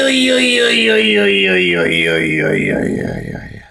ui ui ui ui ui ui ui ui ui ui ui